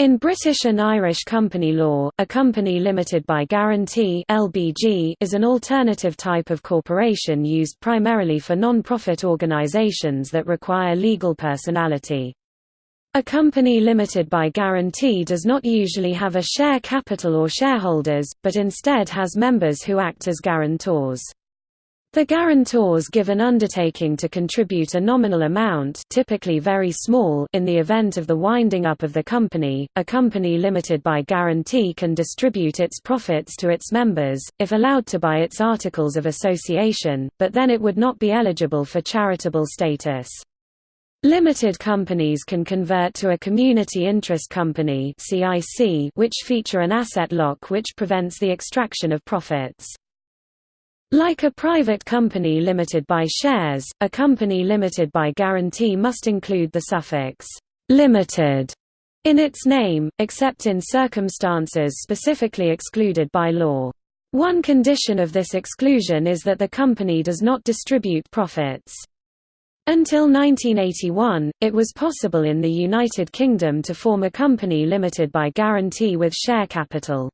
In British and Irish company law, a company limited by guarantee (LBG) is an alternative type of corporation used primarily for non-profit organisations that require legal personality. A company limited by guarantee does not usually have a share capital or shareholders, but instead has members who act as guarantors. The guarantors give an undertaking to contribute a nominal amount typically very small in the event of the winding up of the company. A company limited by guarantee can distribute its profits to its members, if allowed to by its articles of association, but then it would not be eligible for charitable status. Limited companies can convert to a community interest company which feature an asset lock which prevents the extraction of profits. Like a private company limited by shares, a company limited by guarantee must include the suffix «limited» in its name, except in circumstances specifically excluded by law. One condition of this exclusion is that the company does not distribute profits. Until 1981, it was possible in the United Kingdom to form a company limited by guarantee with share capital.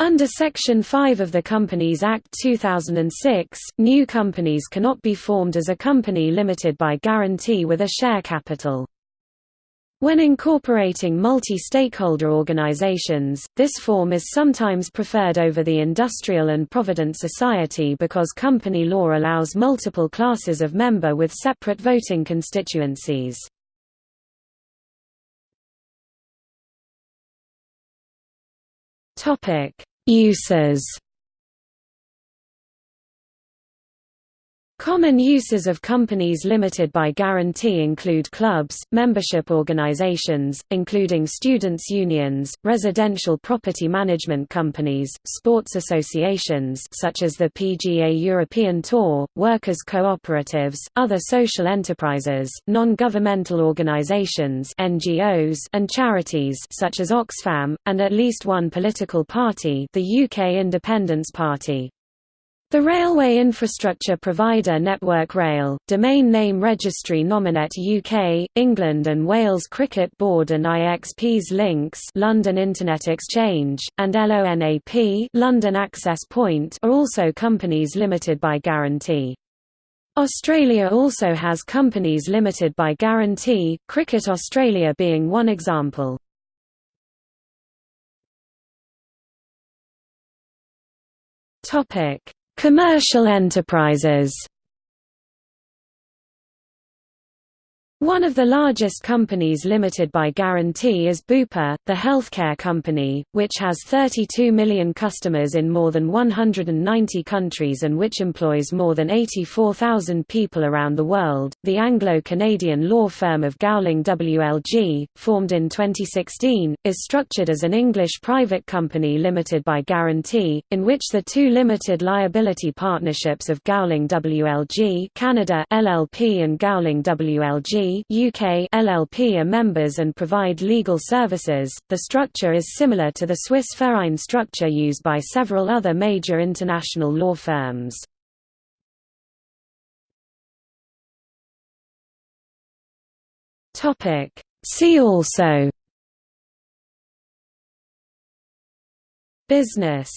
Under Section 5 of the Companies Act 2006, new companies cannot be formed as a company limited by guarantee with a share capital. When incorporating multi-stakeholder organizations, this form is sometimes preferred over the industrial and provident society because company law allows multiple classes of member with separate voting constituencies. Topic: Uses Common uses of companies limited by guarantee include clubs, membership organizations, including students' unions, residential property management companies, sports associations such as the PGA European Tour, workers' cooperatives, other social enterprises, non-governmental organizations (NGOs), and charities such as Oxfam, and at least one political party, the UK Independence Party. The railway infrastructure provider Network Rail, Domain Name Registry Nominet UK, England and Wales Cricket Board and IXP's LINX London Internet Exchange, and LONAP London Access Point are also companies limited by guarantee. Australia also has companies limited by guarantee, Cricket Australia being one example. Topic Commercial enterprises One of the largest companies limited by guarantee is Bupa, the healthcare company, which has 32 million customers in more than 190 countries and which employs more than 84,000 people around the world. The Anglo-Canadian law firm of Gowling WLG, formed in 2016, is structured as an English private company limited by guarantee, in which the two limited liability partnerships of Gowling WLG Canada LLP and Gowling WLG UK LLP are members and provide legal services. The structure is similar to the Swiss Verein structure used by several other major international law firms. Topic See also Business